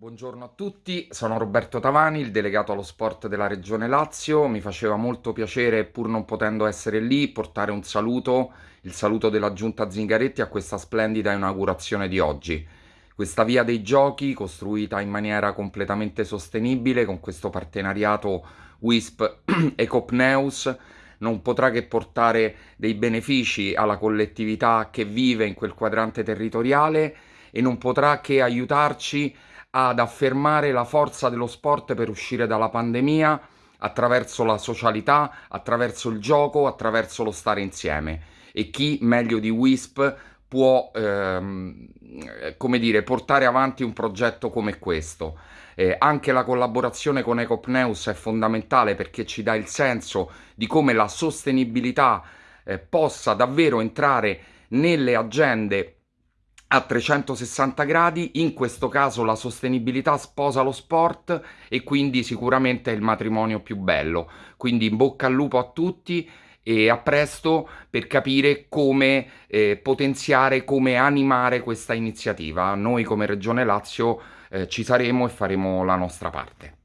Buongiorno a tutti, sono Roberto Tavani, il delegato allo sport della Regione Lazio. Mi faceva molto piacere, pur non potendo essere lì, portare un saluto, il saluto della Giunta Zingaretti a questa splendida inaugurazione di oggi. Questa via dei giochi, costruita in maniera completamente sostenibile, con questo partenariato WISP e Copneus, non potrà che portare dei benefici alla collettività che vive in quel quadrante territoriale e non potrà che aiutarci ad affermare la forza dello sport per uscire dalla pandemia attraverso la socialità, attraverso il gioco, attraverso lo stare insieme. E chi meglio di WISP può, ehm, come dire, portare avanti un progetto come questo. Eh, anche la collaborazione con Ecopneus è fondamentale perché ci dà il senso di come la sostenibilità eh, possa davvero entrare nelle agende a 360 gradi, in questo caso la sostenibilità sposa lo sport e quindi sicuramente è il matrimonio più bello. Quindi in bocca al lupo a tutti e a presto per capire come eh, potenziare, come animare questa iniziativa. Noi come Regione Lazio eh, ci saremo e faremo la nostra parte.